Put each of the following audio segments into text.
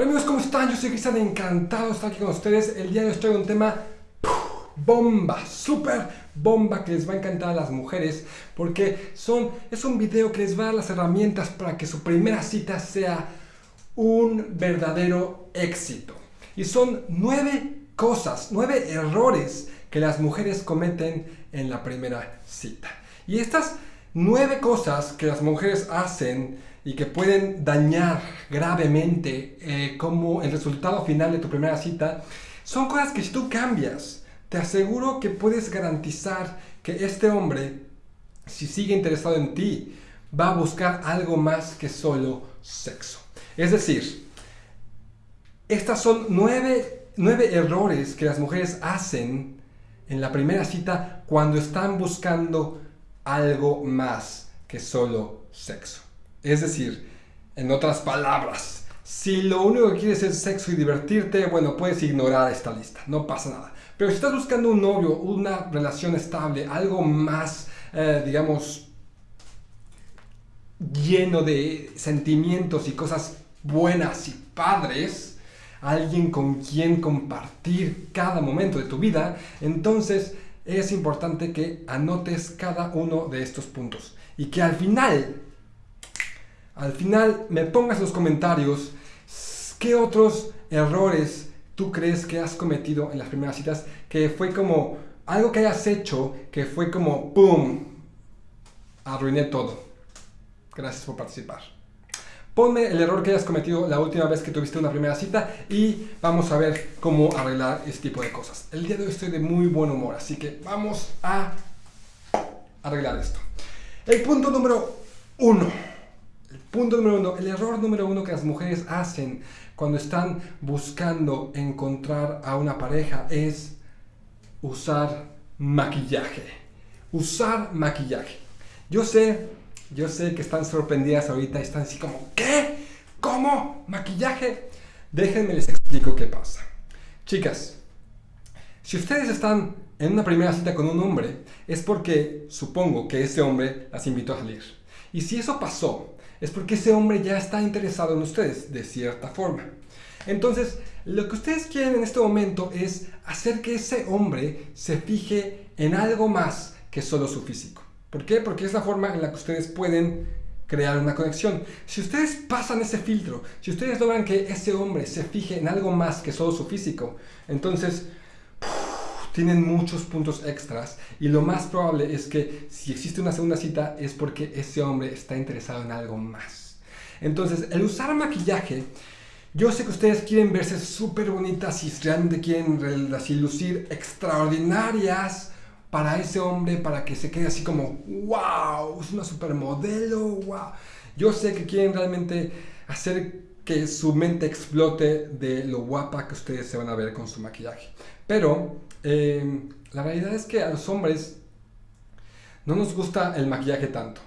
Hola amigos, ¿cómo están? Yo soy Cristian, encantado de estar aquí con ustedes. El día de hoy estoy traigo un tema bomba, super bomba que les va a encantar a las mujeres porque son, es un video que les va a dar las herramientas para que su primera cita sea un verdadero éxito. Y son nueve cosas, nueve errores que las mujeres cometen en la primera cita. Y estas nueve cosas que las mujeres hacen y que pueden dañar gravemente eh, como el resultado final de tu primera cita, son cosas que si tú cambias, te aseguro que puedes garantizar que este hombre, si sigue interesado en ti, va a buscar algo más que solo sexo. Es decir, estas son nueve, nueve errores que las mujeres hacen en la primera cita cuando están buscando algo más que solo sexo. Es decir, en otras palabras, si lo único que quieres es sexo y divertirte, bueno, puedes ignorar esta lista, no pasa nada. Pero si estás buscando un novio, una relación estable, algo más, eh, digamos, lleno de sentimientos y cosas buenas y padres, alguien con quien compartir cada momento de tu vida, entonces es importante que anotes cada uno de estos puntos y que al final al final me pongas en los comentarios qué otros errores tú crees que has cometido en las primeras citas que fue como algo que hayas hecho que fue como ¡pum! Arruiné todo. Gracias por participar. Ponme el error que hayas cometido la última vez que tuviste una primera cita y vamos a ver cómo arreglar este tipo de cosas. El día de hoy estoy de muy buen humor, así que vamos a arreglar esto. El punto número uno el punto número uno, el error número uno que las mujeres hacen cuando están buscando encontrar a una pareja es usar maquillaje. Usar maquillaje. Yo sé, yo sé que están sorprendidas ahorita, están así como, ¿qué? ¿Cómo? ¿Maquillaje? Déjenme les explico qué pasa. Chicas, si ustedes están en una primera cita con un hombre, es porque supongo que ese hombre las invitó a salir. Y si eso pasó, es porque ese hombre ya está interesado en ustedes, de cierta forma. Entonces, lo que ustedes quieren en este momento es hacer que ese hombre se fije en algo más que solo su físico. ¿Por qué? Porque es la forma en la que ustedes pueden crear una conexión. Si ustedes pasan ese filtro, si ustedes logran que ese hombre se fije en algo más que solo su físico, entonces tienen muchos puntos extras y lo más probable es que si existe una segunda cita es porque ese hombre está interesado en algo más. Entonces, el usar maquillaje, yo sé que ustedes quieren verse súper bonitas y realmente quieren lucir extraordinarias para ese hombre, para que se quede así como, wow, es una supermodelo, wow. Yo sé que quieren realmente hacer que su mente explote de lo guapa que ustedes se van a ver con su maquillaje. Pero eh, la realidad es que a los hombres no nos gusta el maquillaje tanto.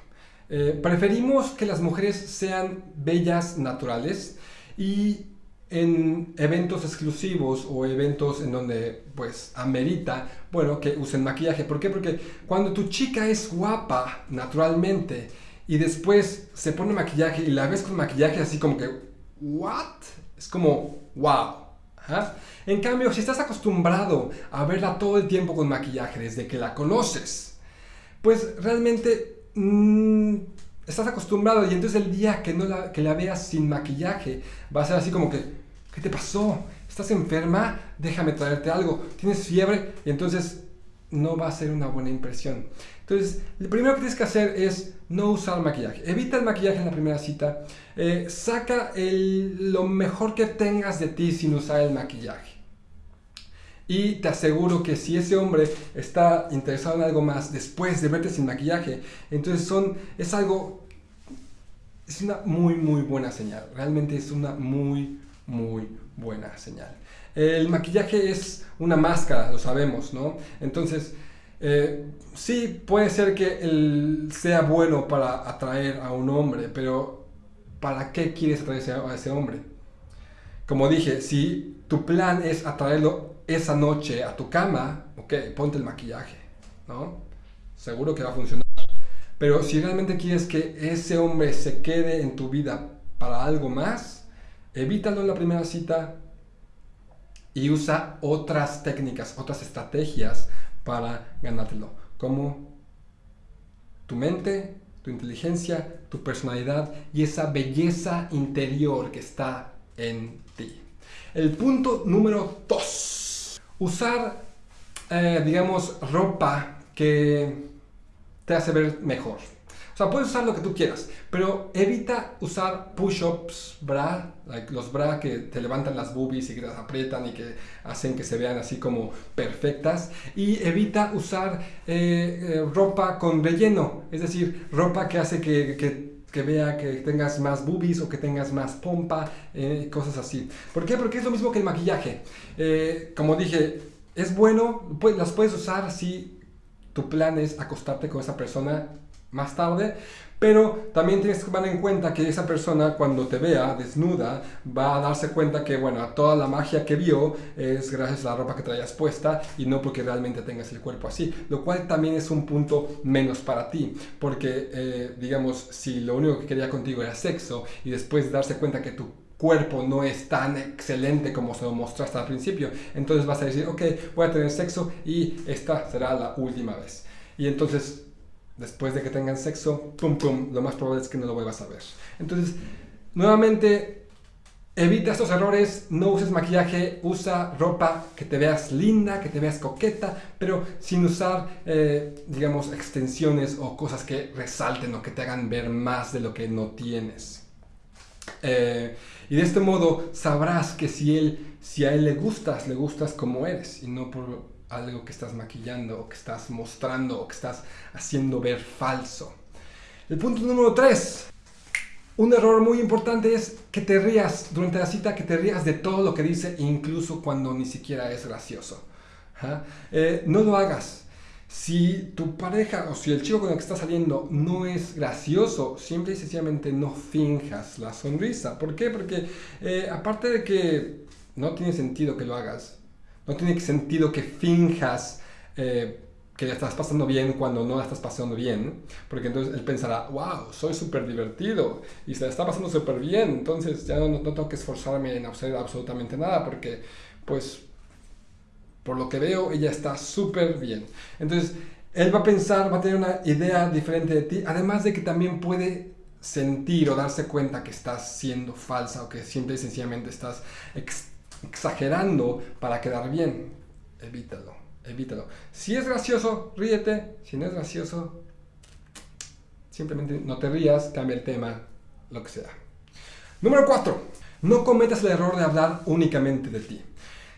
Eh, preferimos que las mujeres sean bellas naturales y en eventos exclusivos o eventos en donde pues amerita, bueno, que usen maquillaje. ¿Por qué? Porque cuando tu chica es guapa naturalmente y después se pone maquillaje y la ves con maquillaje así como que, ¿what? Es como, wow. En cambio, si estás acostumbrado a verla todo el tiempo con maquillaje desde que la conoces, pues realmente mm, estás acostumbrado y entonces el día que, no la, que la veas sin maquillaje va a ser así como que, ¿qué te pasó? ¿Estás enferma? Déjame traerte algo. ¿Tienes fiebre? Y entonces no va a ser una buena impresión. Entonces, lo primero que tienes que hacer es no usar maquillaje. Evita el maquillaje en la primera cita. Eh, saca lo mejor que tengas de ti sin usar el maquillaje. Y te aseguro que si ese hombre está interesado en algo más después de verte sin maquillaje, entonces son, es algo, es una muy, muy buena señal. Realmente es una muy, muy buena señal. El maquillaje es una máscara, lo sabemos, ¿no? Entonces, eh, sí puede ser que él sea bueno para atraer a un hombre, pero ¿para qué quieres atraer a ese hombre? Como dije, si tu plan es atraerlo esa noche a tu cama, ok, ponte el maquillaje, ¿no? Seguro que va a funcionar. Pero si realmente quieres que ese hombre se quede en tu vida para algo más, evítalo en la primera cita y usa otras técnicas, otras estrategias para ganártelo, como tu mente, tu inteligencia, tu personalidad y esa belleza interior que está en ti. El punto número dos, usar, eh, digamos, ropa que te hace ver mejor. O sea, puedes usar lo que tú quieras, pero evita usar push-ups, bra, los bra que te levantan las boobies y que las aprietan y que hacen que se vean así como perfectas. Y evita usar eh, eh, ropa con relleno, es decir, ropa que hace que, que vea que tengas más boobies o que tengas más pompa, eh, cosas así. ¿Por qué? Porque es lo mismo que el maquillaje. como dije, es bueno, pues, las puedes usar si tu plan es acostarte con esa persona más tarde, pero también tienes que tomar en cuenta que esa persona cuando te vea desnuda va a darse cuenta que, bueno, toda la magia que vio es gracias a la ropa que traías puesta y no porque realmente tengas el cuerpo así, lo cual también es un punto menos para ti, porque, eh, digamos, si lo único que quería contigo era sexo y después darse cuenta que tu cuerpo no es tan excelente como se lo mostraste al principio, entonces vas a decir, ok, voy a tener sexo y esta será la última vez. Y entonces después de que tengan sexo, pum pum, lo más probable es que no lo vuelvas a ver. Entonces, nuevamente, evita estos errores, no uses maquillaje, usa ropa que te veas linda, que te veas coqueta, pero sin usar, eh, digamos, extensiones o cosas que resalten o que te hagan ver más de lo que no tienes. Eh, y de este modo sabrás que si, él, si a él le gustas, le gustas como eres y no por algo que estás maquillando o que estás mostrando o que estás haciendo ver falso. El punto número 3. Un error muy importante es que te rías durante la cita, que te rías de todo lo que dice, incluso cuando ni siquiera es gracioso. Eh, no lo hagas. Si tu pareja o si el chico con el que estás saliendo no es gracioso, simple y sencillamente no finjas la sonrisa. ¿Por qué? Porque eh, aparte de que no tiene sentido que lo hagas, no tiene sentido que finjas eh, que la estás pasando bien cuando no la estás pasando bien, porque entonces él pensará, wow, soy súper divertido y se la está pasando súper bien, entonces ya no, tengo que esforzarme en hacer absolutamente nada, porque pues por lo que veo ella está súper bien. Entonces él va a pensar, va a tener una idea diferente de ti, además de que también puede sentir o darse cuenta que estás siendo falsa o que simple y sencillamente estás exagerando para quedar bien. Evítalo, evítalo. Si es gracioso, ríete. Si no es gracioso, simplemente no te rías, cambia el tema, lo que sea. Número 4. No cometas el error de hablar únicamente de ti.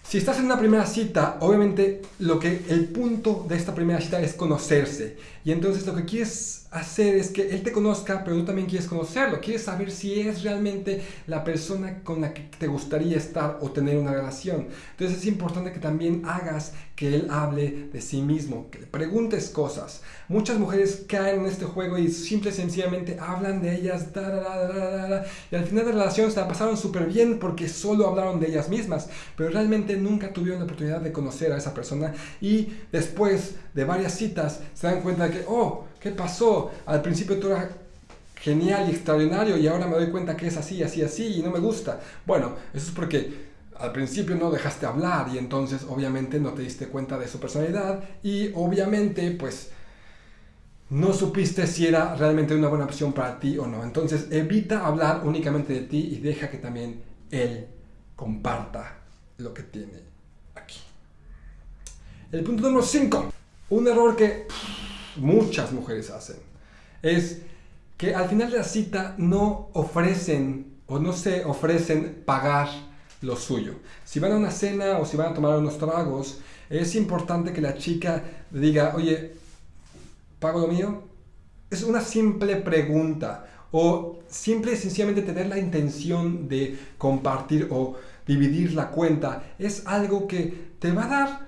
Si estás en una primera cita, obviamente lo que el punto de esta primera cita es conocerse. Y entonces lo que quieres hacer es que él te conozca, pero tú también quieres conocerlo. Quieres saber si es realmente la persona con la que te gustaría estar o tener una relación. Entonces es importante que también hagas que él hable de sí mismo, que le preguntes cosas. Muchas mujeres caen en este juego y simple y sencillamente hablan de ellas y al final de la relación se la pasaron súper bien porque solo hablaron de ellas mismas, pero realmente nunca tuvieron la oportunidad de conocer a esa persona y después de varias citas se dan cuenta de oh, ¿qué pasó? Al principio tú eras genial y extraordinario y ahora me doy cuenta que es así, así, así y no me gusta. Bueno, eso es porque al principio no dejaste hablar y entonces obviamente no te diste cuenta de su personalidad y obviamente pues no supiste si era realmente una buena opción para ti o no. Entonces evita hablar únicamente de ti y deja que también él comparta lo que tiene aquí. El punto número 5. Un error que muchas mujeres hacen es que al final de la cita no ofrecen o no se ofrecen pagar lo suyo. Si van a una cena o si van a tomar unos tragos, es importante que la chica diga, oye, ¿pago lo mío? Es una simple pregunta o simple y sencillamente tener la intención de compartir o dividir la cuenta es algo que te va a dar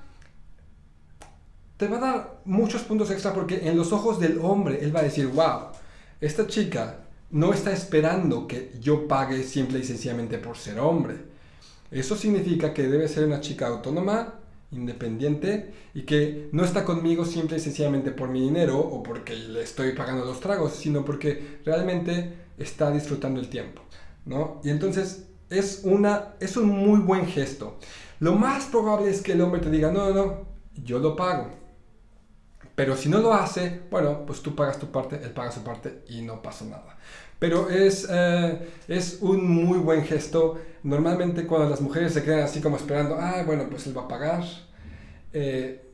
te va a dar muchos puntos extra porque en los ojos del hombre él va a decir, wow, esta chica no está esperando que yo pague simple y sencillamente por ser hombre. Eso significa que debe ser una chica autónoma, independiente y que no está conmigo simple y sencillamente por mi dinero o porque le estoy pagando los tragos, sino porque realmente está disfrutando el tiempo. ¿no? Y entonces es, una, es un muy buen gesto. Lo más probable es que el hombre te diga, no, no, no, yo lo pago. Pero si no lo hace, bueno, pues tú pagas tu parte, él paga su parte y no pasa nada. Pero es, eh, es un muy buen gesto. Normalmente cuando las mujeres se quedan así como esperando, ah, bueno, pues él va a pagar, eh,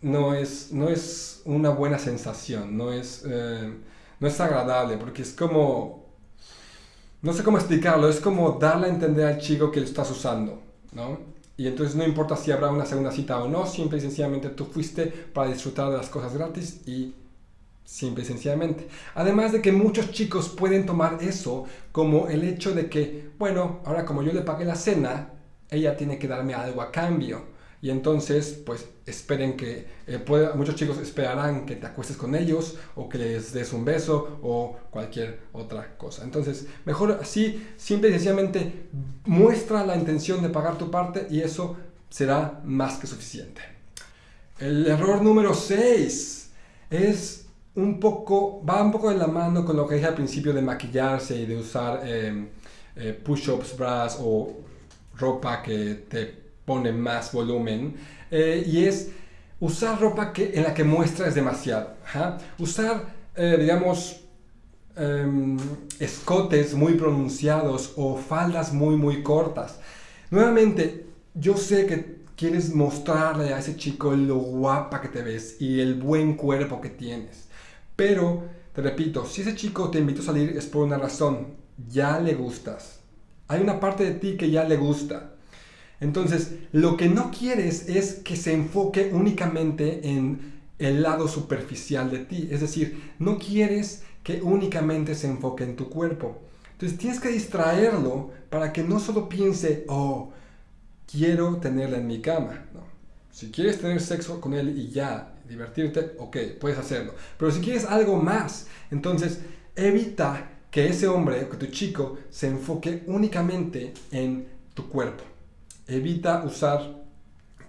no, es, no es una buena sensación, no es, eh, no es agradable, porque es como, no sé cómo explicarlo, es como darle a entender al chico que lo estás usando, ¿no? Y entonces no importa si habrá una segunda cita o no, simple y sencillamente tú fuiste para disfrutar de las cosas gratis y simple y sencillamente. Además de que muchos chicos pueden tomar eso como el hecho de que, bueno, ahora como yo le pagué la cena, ella tiene que darme algo a cambio y entonces pues esperen que eh, muchos chicos esperarán que te acuestes con ellos o que les des un beso o cualquier otra cosa. Entonces mejor así simple y sencillamente muestra la intención de pagar tu parte y eso será más que suficiente. El error número 6 es un poco va un poco de la mano con lo que dije al principio de maquillarse y de usar eh, eh, push-ups bras o ropa que te pone más volumen eh, y es usar ropa que, en la que muestras demasiado. Usar, eh, digamos, em, escotes muy pronunciados o faldas muy, muy cortas. Nuevamente, yo sé que quieres mostrarle a ese chico lo guapa que te ves y el buen cuerpo que tienes. Pero, te repito, si ese chico te invitó a salir es por una razón. Ya le gustas. Hay una parte de ti que ya le gusta. Entonces, lo que no quieres es que se enfoque únicamente en el lado superficial de ti. Es decir, no quieres que únicamente se enfoque en tu cuerpo. Entonces tienes que distraerlo para que no solo piense, oh, quiero tenerla en mi cama. Si quieres tener sexo con él y ya, divertirte, ok, puedes hacerlo. Pero si quieres algo más, entonces evita que ese hombre o que tu chico se enfoque únicamente en tu cuerpo evita usar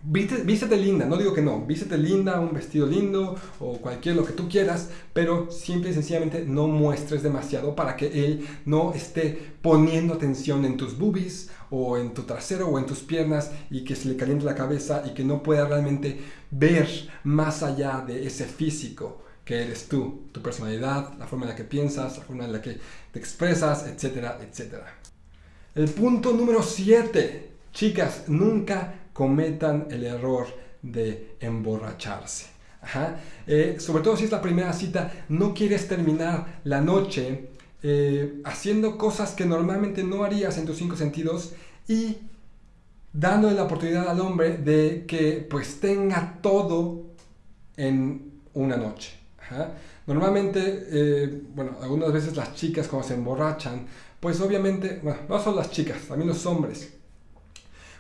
vístete linda, no digo que no, vístete linda, un vestido lindo o cualquier lo que tú quieras, pero simple y sencillamente no muestres demasiado para que él no esté poniendo atención en tus boobies o en tu trasero o en tus piernas y que se le caliente la cabeza y que no pueda realmente ver más allá de ese físico que eres tú, tu personalidad, la forma en la que piensas, la forma en la que te expresas, etcétera, etcétera. El punto número 7 Chicas, nunca cometan el error de emborracharse. Eh, sobre todo si es la primera cita, no quieres terminar la noche eh, haciendo cosas que normalmente no harías en tus cinco sentidos y dándole la oportunidad al hombre de que pues tenga todo en una noche. Normalmente, eh, bueno, algunas veces las chicas cuando se emborrachan, pues obviamente, bueno, no son las chicas, también los hombres,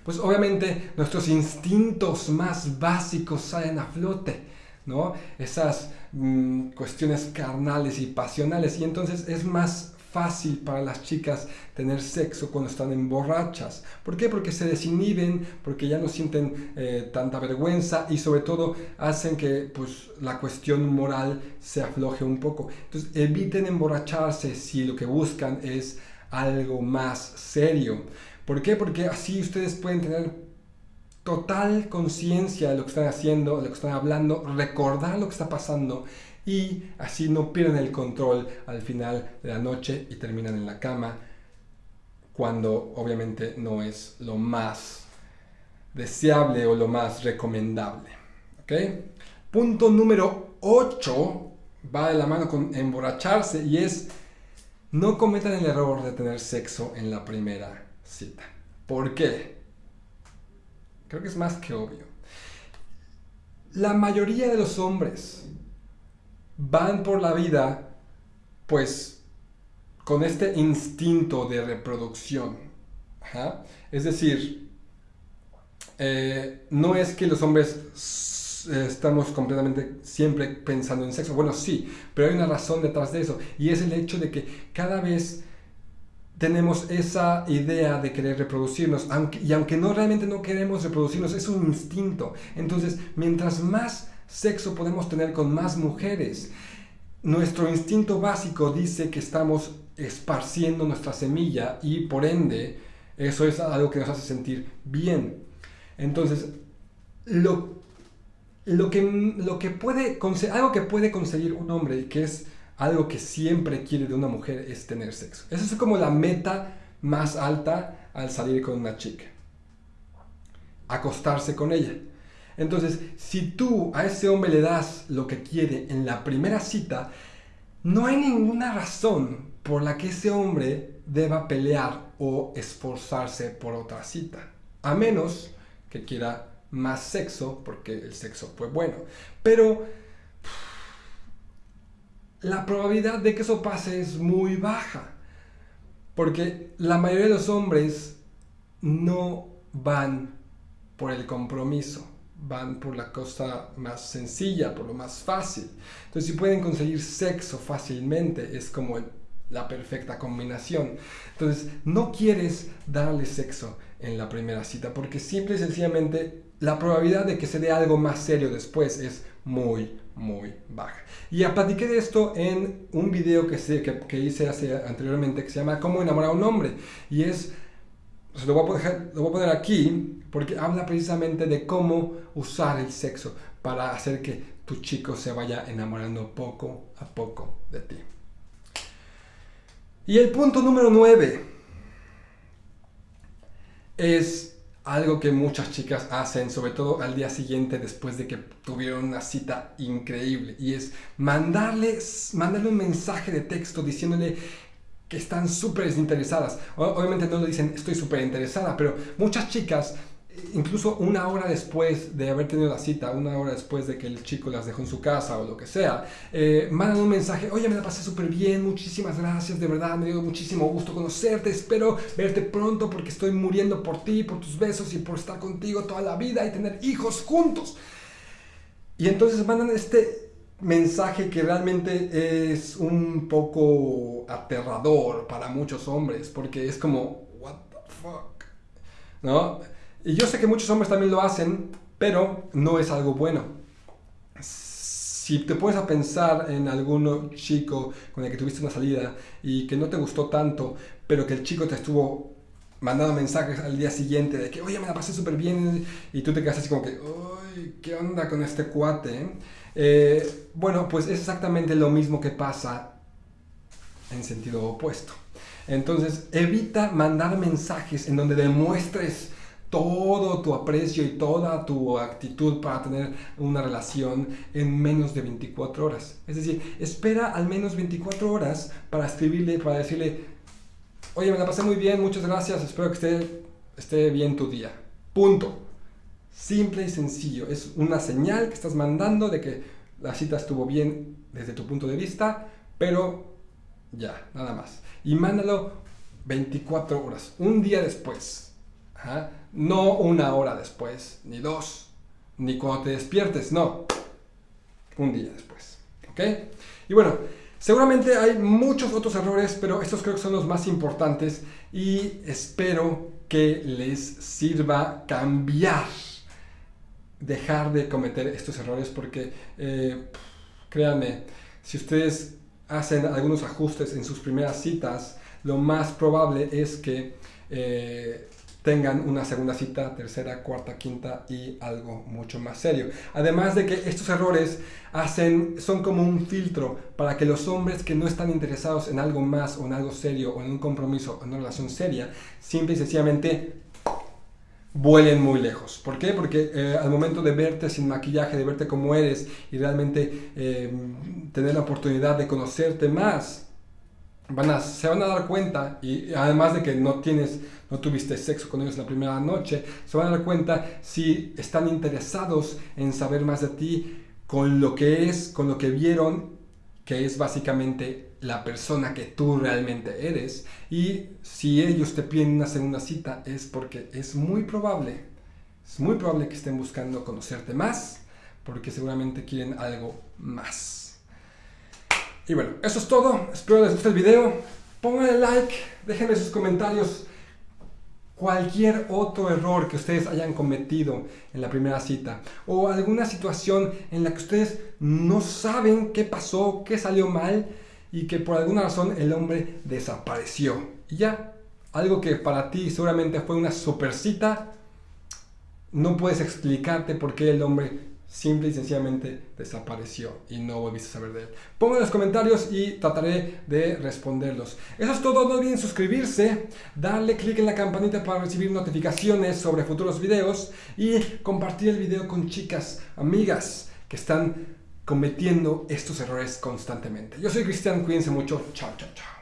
pues obviamente nuestros instintos más básicos salen a flote, ¿no? Esas mm, cuestiones carnales y pasionales y entonces es más fácil para las chicas tener sexo cuando están en borrachas. ¿Por qué? Porque se desinhiben, porque ya no sienten eh, tanta vergüenza y sobre todo hacen que pues, la cuestión moral se afloje un poco. Entonces eviten emborracharse si lo que buscan es algo más serio. ¿Por qué? Porque así ustedes pueden tener total conciencia de lo que están haciendo, de lo que están hablando, recordar lo que está pasando y así no pierden el control al final de la noche y terminan en la cama cuando obviamente no es lo más deseable o lo más recomendable. Punto número 8 va de la mano con emborracharse y es no cometan el error de tener sexo en la primera cita. ¿Por qué? Creo que es más que obvio. La mayoría de los hombres van por la vida pues con este instinto de reproducción. Es decir, eh, no es que los hombres estamos completamente siempre pensando en sexo. Bueno, sí, pero hay una razón detrás de eso. Y es el hecho de que cada vez tenemos esa idea de querer reproducirnos, y aunque no realmente no queremos reproducirnos, es un instinto. Entonces, mientras más sexo podemos tener con más mujeres, nuestro instinto básico dice que estamos esparciendo nuestra semilla y por ende Eso es algo que nos hace sentir bien. Entonces, lo, lo, que, lo que puede, algo que puede conseguir un hombre, que es algo que siempre quiere de una mujer, es tener sexo. Esa es como la meta más alta al salir con una chica. Acostarse con ella. Entonces, si tú a ese hombre le das lo que quiere en la primera cita, no hay ninguna razón por la que ese hombre deba pelear o esforzarse por otra cita. A menos que quiera más sexo, porque el sexo fue bueno. Pero la probabilidad de que eso pase es muy baja. Porque la mayoría de los hombres no van por el compromiso van por la cosa más sencilla, por lo más fácil. Entonces, si pueden conseguir sexo fácilmente, es como la perfecta combinación. Entonces, no quieres darle sexo en la primera cita, porque simple y sencillamente la probabilidad de que se dé algo más serio después es muy, muy baja. Y ya platiqué de esto en un video que, que, que hice hace, anteriormente que se llama Cómo enamorar a un hombre. Y es lo, voy a poner, lo voy a poner aquí porque habla precisamente de cómo usar el sexo para hacer que tu chico se vaya enamorando poco a poco de ti. Y el punto número 9 es algo que muchas chicas hacen, sobre todo al día siguiente después de que tuvieron una cita increíble, y es mandarle, mandarle un mensaje de texto diciéndole que están súper desinteresadas. Obviamente no lo dicen estoy súper interesada, pero muchas chicas, incluso una hora después de haber tenido la cita, una hora después de que el chico las dejó en su casa o lo que sea, eh, mandan un mensaje, oye, me la pasé súper bien, muchísimas gracias, de verdad, me dio muchísimo gusto conocerte, espero verte pronto porque estoy muriendo por ti, por tus besos y por estar contigo toda la vida y tener hijos juntos. Y entonces mandan este mensaje que realmente es un poco aterrador para muchos hombres, porque es como, what the fuck, ¿no? Y yo sé que muchos hombres también lo hacen, pero no es algo bueno. Si te puedes a pensar en algún chico con el que tuviste una salida y que no te gustó tanto, pero que el chico te estuvo mandando mensajes al día siguiente de que, oye, me la pasé súper bien, y tú te quedas así como que, uy, ¿qué onda con este cuate? Eh, bueno, pues es exactamente lo mismo que pasa en sentido opuesto. Entonces, evita mandar mensajes en donde demuestres todo tu aprecio y toda tu actitud para tener una relación en menos de 24 horas. Es decir, espera al menos 24 horas para escribirle, para decirle, oye, me la pasé muy bien, muchas gracias, espero que esté, esté bien tu día. Punto. Simple y sencillo. Es una señal que estás mandando de que la cita estuvo bien desde tu punto de vista, pero ya, nada más. Y mándalo 24 horas, un día después. No una hora después, ni dos, ni cuando te despiertes, no. Un día después. ¿Ok? Y bueno, seguramente hay muchos otros errores, pero estos creo que son los más importantes y espero que les sirva cambiar dejar de cometer estos errores porque, eh, créanme, si ustedes hacen algunos ajustes en sus primeras citas, lo más probable es que eh, tengan una segunda cita, tercera, cuarta, quinta y algo mucho más serio. Además de que estos errores hacen, son como un filtro para que los hombres que no están interesados en algo más o en algo serio o en un compromiso o en una relación seria, simple y sencillamente vuelen muy lejos. ¿Por qué? Porque eh, al momento de verte sin maquillaje, de verte como eres y realmente eh, tener la oportunidad de conocerte más, van a, se van a dar cuenta, y además de que no tienes, no tuviste sexo con ellos la primera noche, se van a dar cuenta si están interesados en saber más de ti con lo que es, con lo que vieron, que es básicamente la persona que tú realmente eres y si ellos te piden una segunda cita es porque es muy probable, es muy probable que estén buscando conocerte más porque seguramente quieren algo más. Y bueno, eso es todo, espero les guste el video, pónganle like, déjenme sus comentarios. Cualquier otro error que ustedes hayan cometido en la primera cita o alguna situación en la que ustedes no saben qué pasó, qué salió mal y que por alguna razón el hombre desapareció. Y ya, algo que para ti seguramente fue una super cita, no puedes explicarte por qué el hombre simple y sencillamente desapareció y no volviste a saber de él. Pongo en los comentarios y trataré de responderlos. Eso es todo, no olviden suscribirse, darle clic en la campanita para recibir notificaciones sobre futuros videos y compartir el video con chicas, amigas que están cometiendo estos errores constantemente. Yo soy Cristian, cuídense mucho, chao, chao, chao.